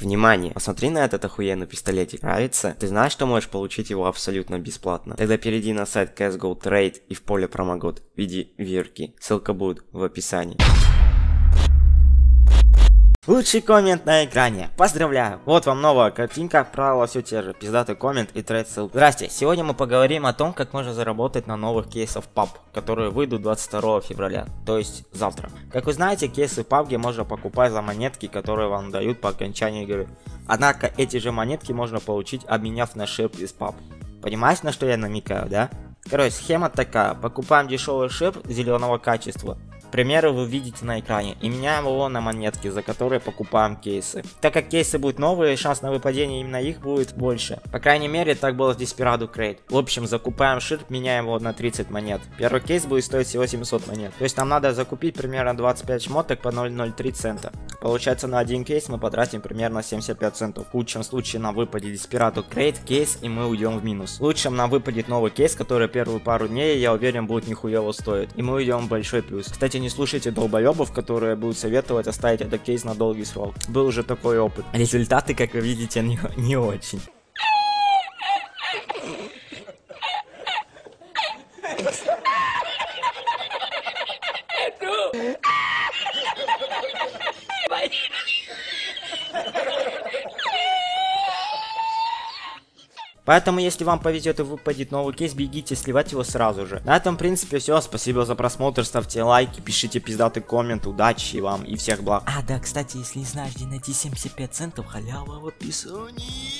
Внимание, посмотри на этот охуенный пистолетик, нравится? Ты знаешь, что можешь получить его абсолютно бесплатно? Тогда перейди на сайт CSGO Trade и в поле промокод введи вирки, ссылка будет в описании. Лучший коммент на экране. Поздравляю. Вот вам новая картинка. Правила все те же. Пиздатый коммент и трейд ссылка. Здрасте. Сегодня мы поговорим о том, как можно заработать на новых кейсах PUB, которые выйдут 22 февраля. То есть завтра. Как вы знаете, кейсы PUBG можно покупать за монетки, которые вам дают по окончании игры. Однако эти же монетки можно получить, обменяв на шип из PUB. Понимаешь, на что я намекаю, да? Короче, схема такая. Покупаем дешевый шип зеленого качества. Примеры вы видите на экране и меняем его на монетки, за которые покупаем кейсы. Так как кейсы будут новые, шанс на выпадение именно их будет больше. По крайней мере, так было в Desperado Crate. В общем, закупаем ширп, меняем его на 30 монет. Первый кейс будет стоить всего 700 монет. То есть нам надо закупить примерно 25 шмоток по 0,03 цента. Получается на один кейс мы потратим примерно 75 центов. В лучшем случае нам выпадет Desperado Crate кейс и мы уйдем в минус. В лучшем нам выпадет новый кейс, который первую пару дней, я уверен, будет нихуево стоить. И мы уйдем в большой плюс. Кстати, не слушайте долбоебов, которые будут советовать оставить этот кейс на долгий срок. Был уже такой опыт. Результаты, как вы видите, не, не очень. Поэтому, если вам повезет и выпадет новый кейс, бегите сливать его сразу же. На этом, в принципе, все. Спасибо за просмотр, ставьте лайки, пишите пиздатый коммент, удачи вам и всех благ. А, да, кстати, если не знаешь, где найти 75 центов, халява в описании.